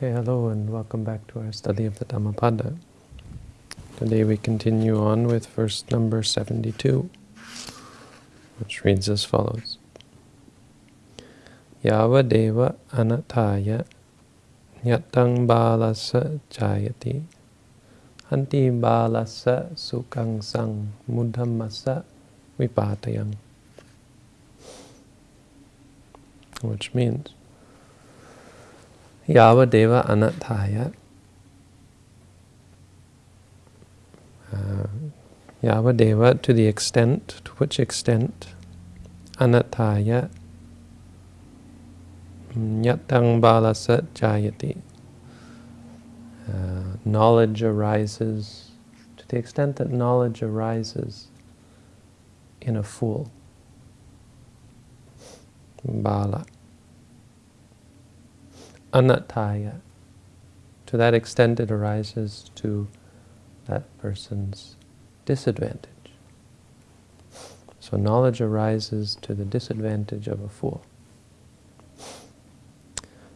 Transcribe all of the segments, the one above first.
Okay, hello and welcome back to our study of the Dhammapada. Today we continue on with verse number 72, which reads as follows. Yava deva anataya nyatang balasa jayati anti balasa sukang sang mudhamasa vipatayang. Which means Yavadeva Anathaya. Uh, Yavadeva, to the extent, to which extent, Anathaya, Nyatang Balasa Jayati. Knowledge arises, to the extent that knowledge arises in a fool. Bala anattaya. To that extent it arises to that person's disadvantage. So knowledge arises to the disadvantage of a fool.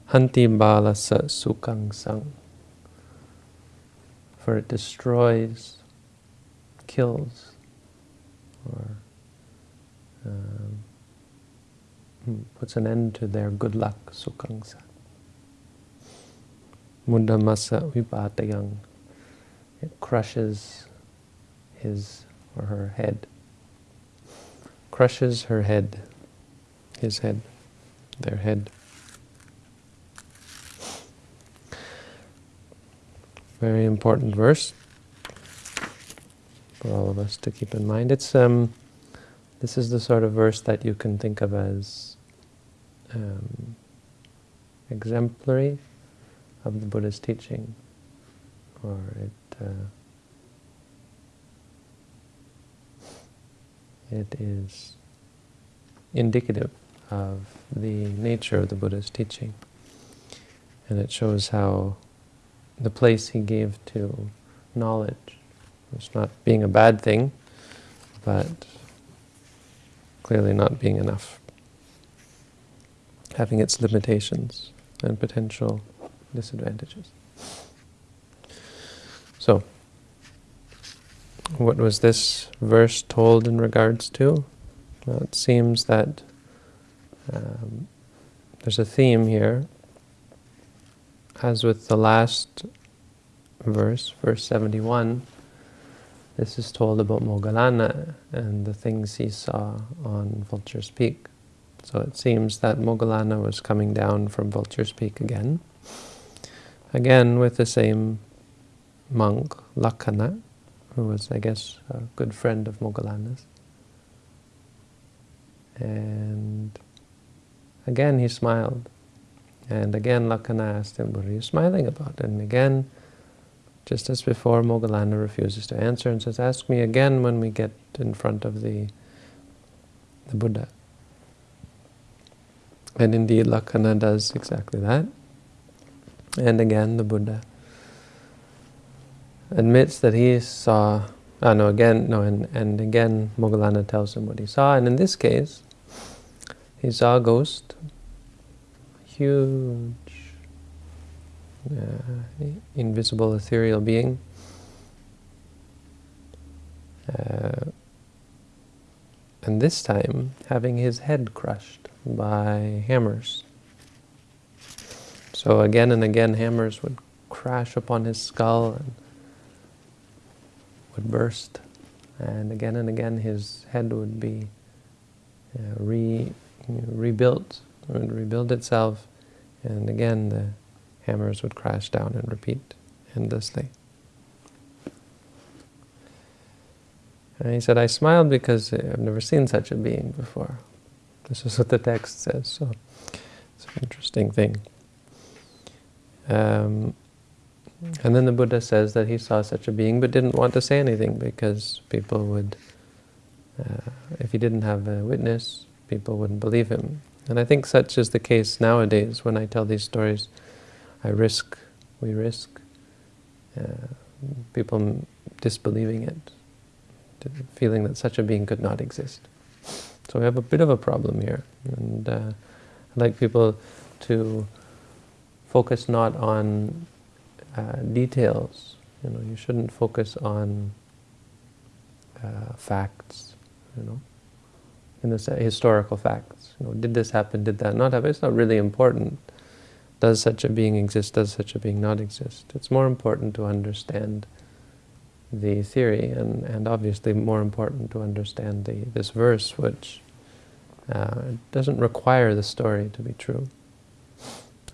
Hanti bala sa sukang sang. For it destroys, kills, or um, hmm, puts an end to their good luck, sukang sang. Mudamasa vipatayang. It crushes his or her head. Crushes her head, his head, their head. Very important verse for all of us to keep in mind. It's um, this is the sort of verse that you can think of as um, exemplary of the Buddha's teaching, or it uh, it is indicative of the nature of the Buddha's teaching, and it shows how the place he gave to knowledge was not being a bad thing, but clearly not being enough, having its limitations and potential disadvantages. So, what was this verse told in regards to? Well, it seems that um, there's a theme here, as with the last verse, verse 71, this is told about Moggallana and the things he saw on Vulture's Peak. So it seems that Moggallana was coming down from Vulture's Peak again, Again with the same monk, Lakkhana, who was, I guess, a good friend of Moggallana's. And again he smiled. And again Lakkhana asked him, what are you smiling about? And again, just as before, Moggallana refuses to answer and says, ask me again when we get in front of the, the Buddha. And indeed, Lakkhana does exactly that. And again, the Buddha admits that he saw, oh no, again, no, and, and again, Moggallana tells him what he saw, and in this case, he saw a ghost, huge, uh, invisible ethereal being, uh, and this time having his head crushed by hammers. So again and again hammers would crash upon his skull and would burst. And again and again his head would be uh, re, you know, rebuilt, would rebuild itself. And again the hammers would crash down and repeat endlessly. And he said, I smiled because I've never seen such a being before. This is what the text says, so it's an interesting thing. Um, and then the Buddha says that he saw such a being but didn't want to say anything because people would, uh, if he didn't have a witness, people wouldn't believe him. And I think such is the case nowadays when I tell these stories. I risk, we risk uh, people disbelieving it, feeling that such a being could not exist. So we have a bit of a problem here. And uh, I'd like people to focus not on uh, details. You know, you shouldn't focus on uh, facts. You know, in the historical facts. You know, did this happen? Did that not happen? It's not really important. Does such a being exist? Does such a being not exist? It's more important to understand the theory, and, and obviously more important to understand the, this verse, which uh, doesn't require the story to be true.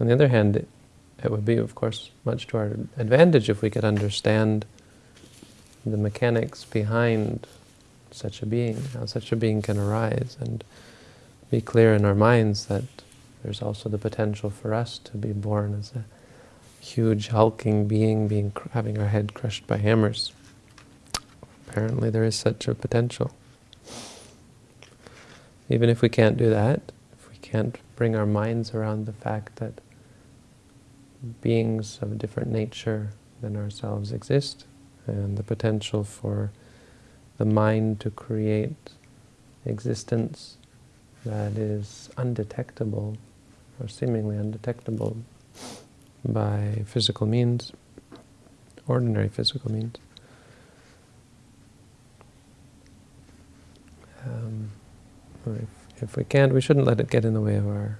On the other hand, it, would be, of course, much to our advantage if we could understand the mechanics behind such a being, how such a being can arise, and be clear in our minds that there's also the potential for us to be born as a huge hulking being, being having our head crushed by hammers. Apparently there is such a potential. Even if we can't do that, if we can't bring our minds around the fact that beings of a different nature than ourselves exist, and the potential for the mind to create existence that is undetectable, or seemingly undetectable, by physical means, ordinary physical means. Um, if, if we can't, we shouldn't let it get in the way of our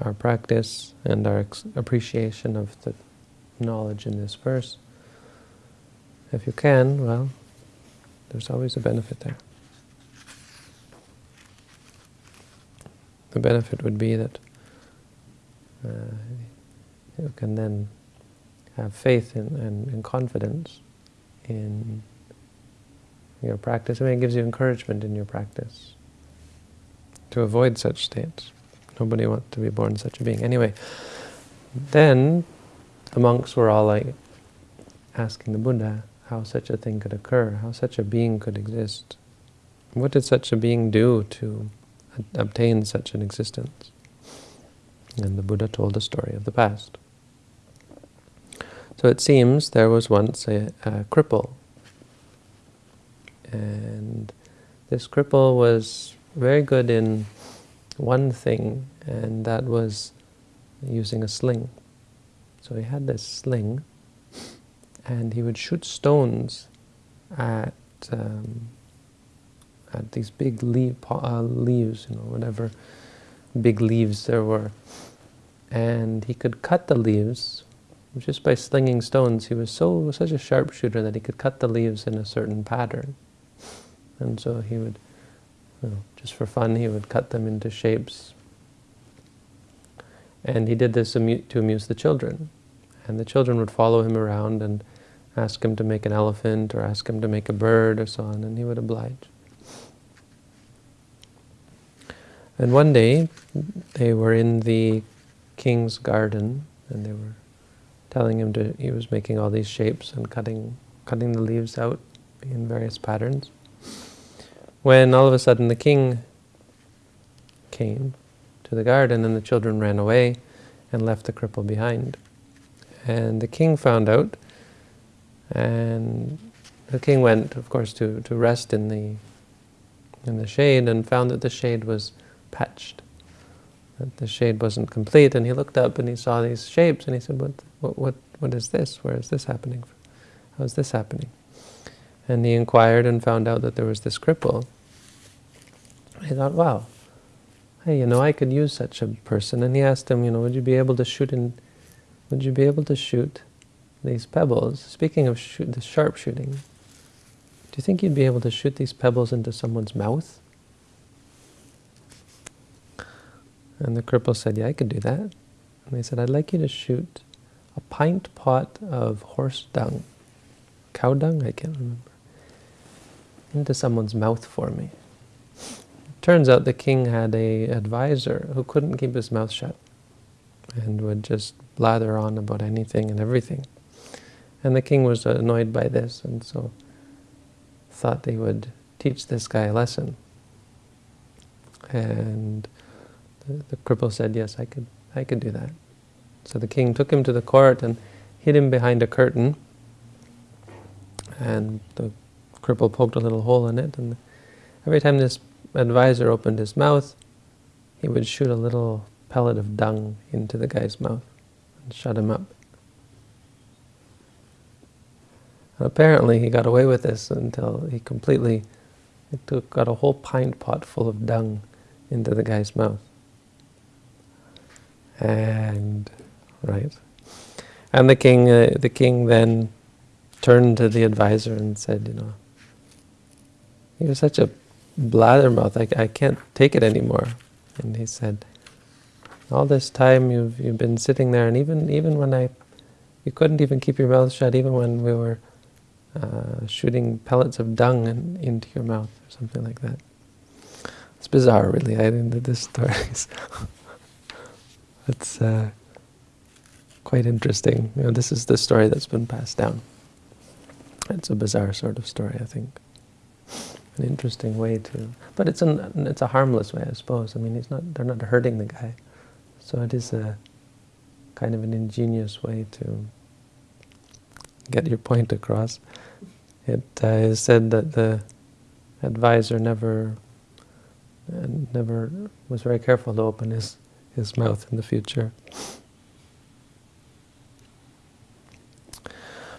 our practice and our appreciation of the knowledge in this verse. If you can, well, there's always a benefit there. The benefit would be that uh, you can then have faith in, and, and confidence in your practice. I mean, it gives you encouragement in your practice to avoid such states. Nobody wants to be born such a being. Anyway, then the monks were all like asking the Buddha how such a thing could occur, how such a being could exist. What did such a being do to obtain such an existence? And the Buddha told the story of the past. So it seems there was once a, a cripple and this cripple was very good in one thing, and that was using a sling. So he had this sling, and he would shoot stones at um, at these big leaf, uh, leaves, you know, whatever big leaves there were. And he could cut the leaves just by slinging stones. He was so such a sharpshooter that he could cut the leaves in a certain pattern. And so he would, you know, just for fun, he would cut them into shapes. And he did this to amuse the children. And the children would follow him around and ask him to make an elephant or ask him to make a bird or so on, and he would oblige. And one day, they were in the king's garden, and they were telling him to, he was making all these shapes and cutting, cutting the leaves out in various patterns when all of a sudden the king came to the garden and the children ran away and left the cripple behind. And the king found out, and the king went, of course, to, to rest in the in the shade and found that the shade was patched, that the shade wasn't complete. And he looked up and he saw these shapes, and he said, "What, what, what, what is this? Where is this happening? How is this happening?" And he inquired and found out that there was this cripple. He thought, wow, hey, you know, I could use such a person. And he asked him, you know, would you be able to shoot in, would you be able to shoot these pebbles? Speaking of shoot, the sharpshooting, do you think you'd be able to shoot these pebbles into someone's mouth? And the cripple said, yeah, I could do that. And they said, I'd like you to shoot a pint pot of horse dung, cow dung, I can't remember into someone's mouth for me. Turns out the king had a advisor who couldn't keep his mouth shut and would just blather on about anything and everything. And the king was annoyed by this and so thought they would teach this guy a lesson. And the, the cripple said, yes, I could, I could do that. So the king took him to the court and hid him behind a curtain. And the cripple poked a little hole in it, and every time this advisor opened his mouth, he would shoot a little pellet of dung into the guy's mouth. and shut him up. And apparently he got away with this until he completely took, got a whole pint pot full of dung into the guy's mouth. And, right. And the king, uh, the king then turned to the advisor and said, you know, you're such a blathermouth, I, I can't take it anymore. And he said, all this time you've, you've been sitting there, and even, even when I, you couldn't even keep your mouth shut, even when we were uh, shooting pellets of dung in, into your mouth, or something like that. It's bizarre, really. I think that this story is it's uh, quite interesting. You know, this is the story that's been passed down. It's a bizarre sort of story, I think. An interesting way to, but it's an it's a harmless way, I suppose. I mean, he's not they're not hurting the guy, so it is a kind of an ingenious way to get your point across. It uh, is said that the advisor never uh, never was very careful to open his his mouth in the future.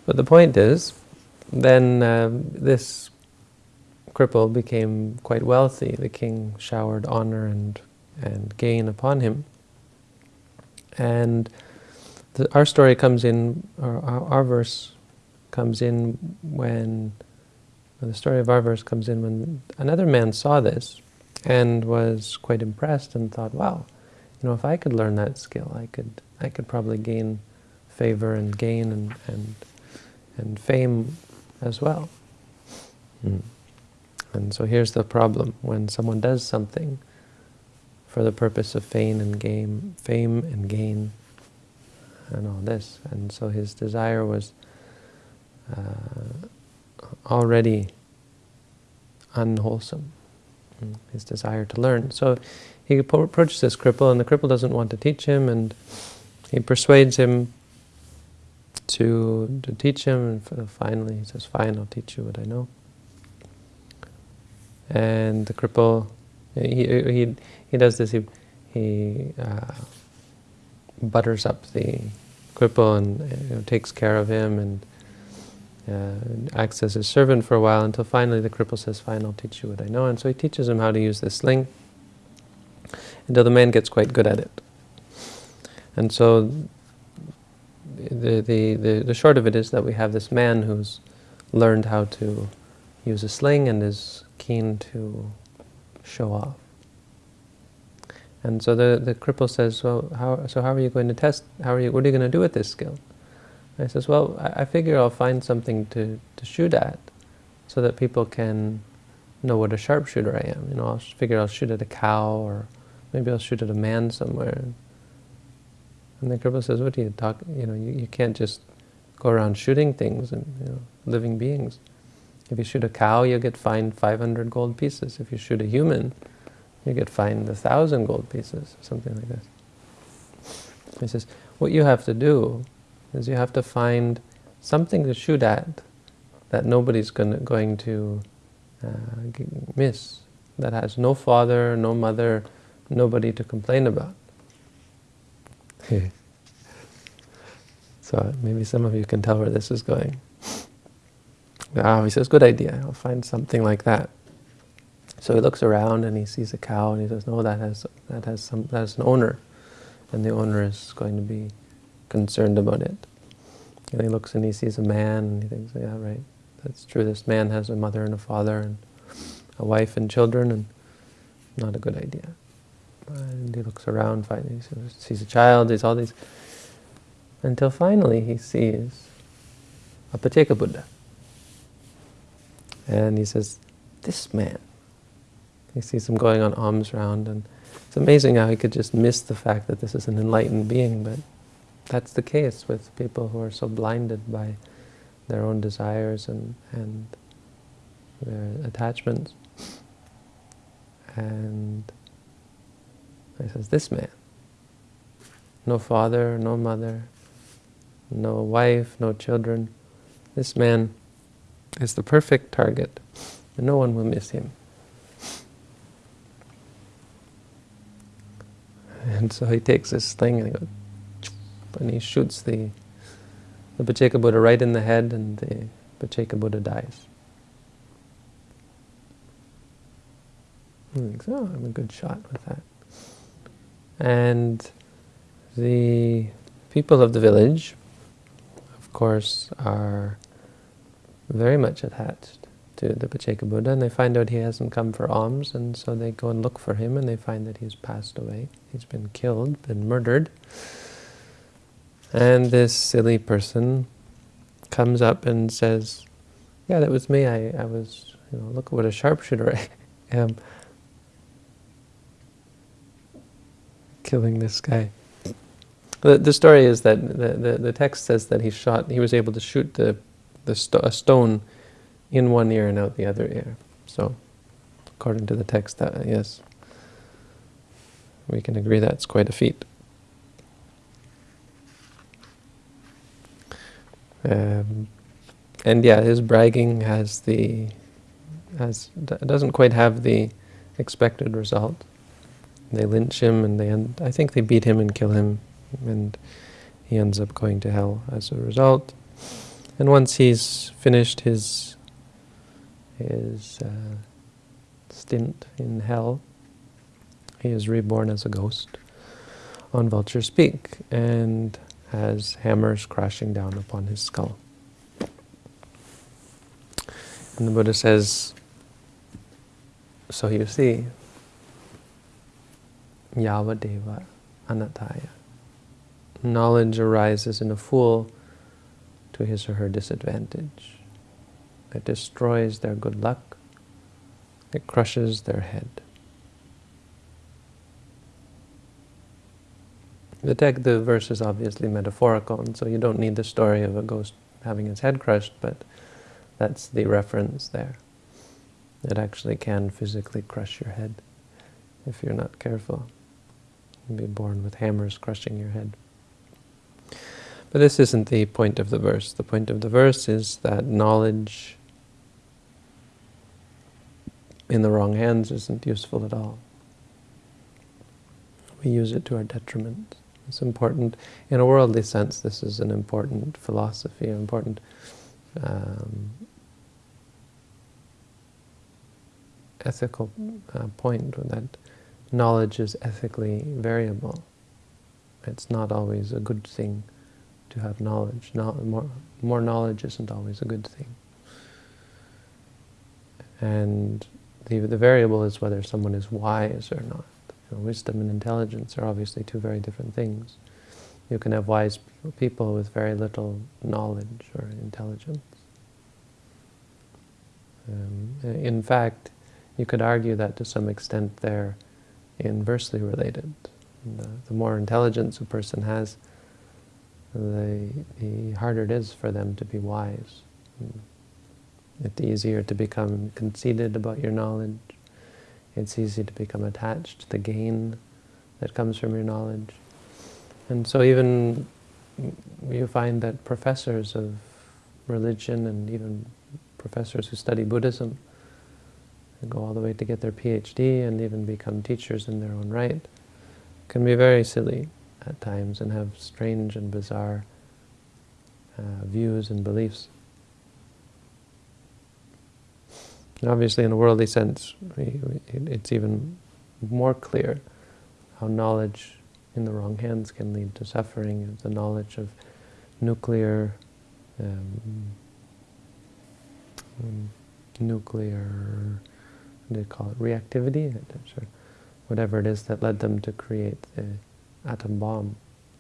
But the point is, then um, this cripple became quite wealthy. The king showered honor and, and gain upon him. And the, our story comes in, our, our, verse comes in when, the story of our verse comes in when another man saw this and was quite impressed and thought, wow, you know, if I could learn that skill, I could, I could probably gain favor and gain and, and, and fame as well. Mm. And so here's the problem. When someone does something for the purpose of fame and gain, fame and gain, and all this, and so his desire was uh, already unwholesome, mm, his desire to learn. So he approaches this cripple, and the cripple doesn't want to teach him, and he persuades him to to teach him, and finally he says, fine, I'll teach you what I know. And the cripple, he, he, he does this, he, he uh, butters up the cripple and you know, takes care of him and uh, acts as his servant for a while until finally the cripple says, fine, I'll teach you what I know. And so he teaches him how to use the sling until the man gets quite good at it. And so the, the, the, the short of it is that we have this man who's learned how to use a sling and is keen to show off. And so the, the cripple says, well, how, so how are you going to test, how are you, what are you going to do with this skill? And he says, well, I, I figure I'll find something to, to shoot at so that people can know what a sharpshooter I am. You know, I'll figure I'll shoot at a cow or maybe I'll shoot at a man somewhere. And the cripple says, what do you talk, you know, you, you can't just go around shooting things and, you know, living beings. If you shoot a cow, you get fined 500 gold pieces. If you shoot a human, you get fined a thousand gold pieces, something like this. He says, what you have to do is you have to find something to shoot at that nobody's gonna, going to uh, miss, that has no father, no mother, nobody to complain about. so maybe some of you can tell where this is going. Ah, he says, good idea, I'll find something like that. So he looks around and he sees a cow and he says, no, that has, that has, some, that has an owner. And the owner is going to be concerned about it. And he looks and he sees a man and he thinks, yeah, right, that's true. This man has a mother and a father and a wife and children and not a good idea. And he looks around, finally he sees a child, sees all these, until finally he sees a Pacceka Buddha. And he says, this man. He sees him going on alms round, and it's amazing how he could just miss the fact that this is an enlightened being, but that's the case with people who are so blinded by their own desires and, and their attachments. And he says, this man, no father, no mother, no wife, no children, this man is the perfect target, and no one will miss him. And so he takes this thing and he goes, and he shoots the, the Pacceka Buddha right in the head and the Pacceka Buddha dies. He thinks, oh, I'm a good shot with that. And the people of the village, of course, are very much attached to the Pacceka Buddha, and they find out he hasn't come for alms, and so they go and look for him, and they find that he's passed away. He's been killed, been murdered. And this silly person comes up and says, yeah, that was me. I, I was, you know, look what a sharpshooter I am. Killing this guy. The, the story is that the, the, the text says that he shot, he was able to shoot the, the sto a stone in one ear and out the other ear. So, according to the text, that, yes, we can agree that's quite a feat. Um, and yeah, his bragging has the has doesn't quite have the expected result. They lynch him, and they end, I think they beat him and kill him, and he ends up going to hell as a result. And once he's finished his his uh, stint in hell, he is reborn as a ghost on Vulture's Peak and has hammers crashing down upon his skull. And the Buddha says, so you see, Yavadeva Anattaya. Knowledge arises in a fool to his or her disadvantage. It destroys their good luck. It crushes their head. The, text, the verse is obviously metaphorical, and so you don't need the story of a ghost having his head crushed, but that's the reference there. It actually can physically crush your head if you're not careful. You'll be born with hammers crushing your head. But this isn't the point of the verse. The point of the verse is that knowledge in the wrong hands isn't useful at all. We use it to our detriment. It's important, in a worldly sense, this is an important philosophy, an important um, ethical uh, point that knowledge is ethically variable. It's not always a good thing to have knowledge. No, more, more knowledge isn't always a good thing. And the, the variable is whether someone is wise or not. You know, wisdom and intelligence are obviously two very different things. You can have wise people with very little knowledge or intelligence. Um, in fact, you could argue that to some extent they're inversely related. The, the, more intelligence a person has, the, the harder it is for them to be wise. Mm. It's easier to become conceited about your knowledge. It's easy to become attached to the gain that comes from your knowledge. And so even you find that professors of religion and even professors who study Buddhism go all the way to get their PhD and even become teachers in their own right, can be very silly at times and have strange and bizarre uh, views and beliefs. And obviously, in a worldly sense, we, we, it's even more clear how knowledge in the wrong hands can lead to suffering. The knowledge of nuclear, um, um, nuclear, what do you call it, reactivity? Whatever it is that led them to create the atom bomb.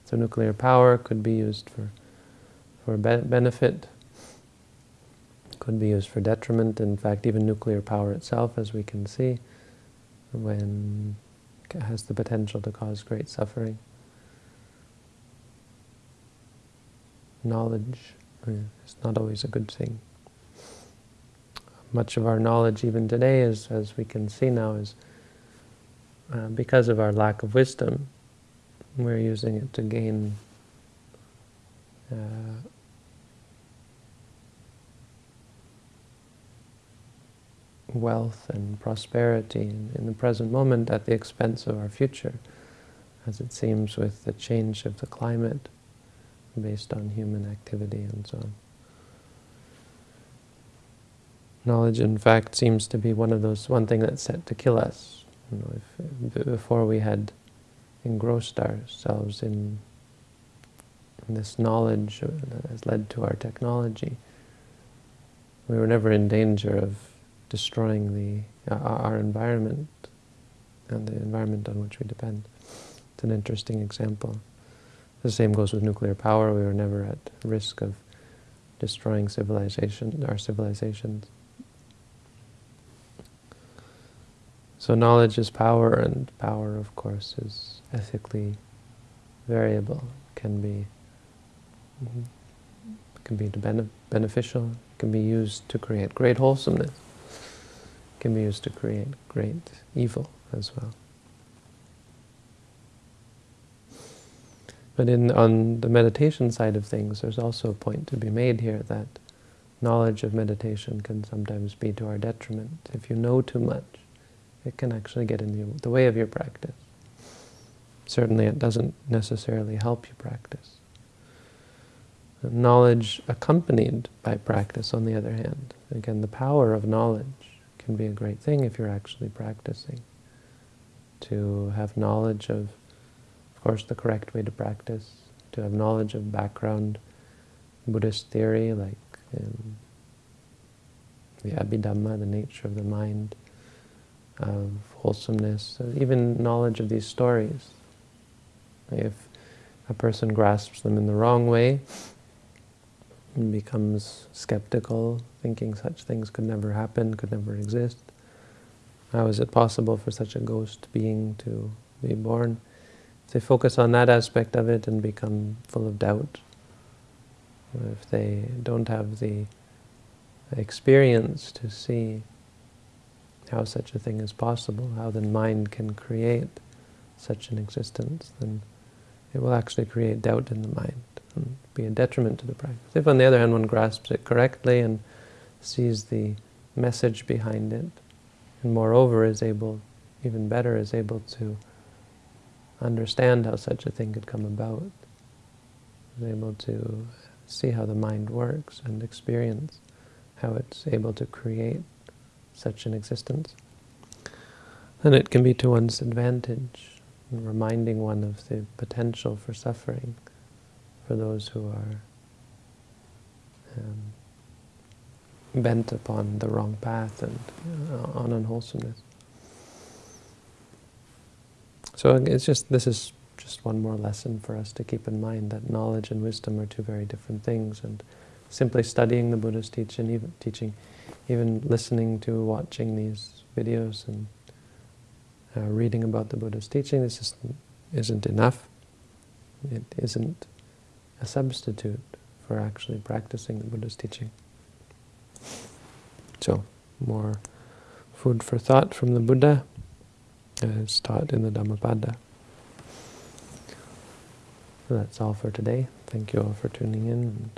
So nuclear power could be used for, for be benefit, could be used for detriment. In fact, even nuclear power itself, as we can see, when has the potential to cause great suffering. Knowledge is not always a good thing. Much of our knowledge, even today, is, as we can see now, is uh, because of our lack of wisdom. We're using it to gain uh, wealth and prosperity in, in, the present moment at the expense of our future, as it seems with the change of the climate based on human activity and so on. Knowledge, in fact, seems to be one of those, one thing that's set to kill us. You know, if, before we had engrossed ourselves in, in this knowledge that has led to our technology, we were never in danger of destroying the uh, our environment and the environment on which we depend. It's an interesting example. The same goes with nuclear power. We were never at risk of destroying civilization, our civilizations. So knowledge is power, and power, of course, is ethically variable. Can be mm-hmm, can be beneficial. Can be used to create great wholesomeness. Can be used to create great evil as well. But in on the meditation side of things, there's also a point to be made here that knowledge of meditation can sometimes be to our detriment. If you know too much, it can actually get in the way of your practice. Certainly it doesn't necessarily help you practice. Knowledge accompanied by practice, on the other hand. Again, the power of knowledge can be a great thing if you're actually practicing. To have knowledge of, of course, the correct way to practice, to have knowledge of background Buddhist theory, like um, the Abhidhamma, the nature of the mind, of wholesomeness, uh, even knowledge of these stories. If a person grasps them in the wrong way and becomes skeptical, thinking such things could never happen, could never exist, how is it possible for such a ghost being to be born? If they focus on that aspect of it and become full of doubt, if they don't have the experience to see how such a thing is possible, how the mind can create such an existence, then it will actually create doubt in the mind and be a detriment to the practice. If on the other hand one grasps it correctly and sees the message behind it, and moreover is able, even better, is able to understand how such a thing could come about, is able to see how the mind works and experience how it's able to create such an existence, And it can be to one's advantage, reminding one of the potential for suffering for those who are um, bent upon the wrong path and uh, on unwholesomeness. So it's just this is just one more lesson for us to keep in mind that knowledge and wisdom are two very different things, and simply studying the Buddha's teaching, even teaching, even listening to, watching these videos and uh, reading about the Buddha's teaching, this is, isn't enough. It isn't a substitute for actually practicing the Buddha's teaching. So, more food for thought from the Buddha as taught in the Dhammapada. So that's all for today. Thank you all for tuning in.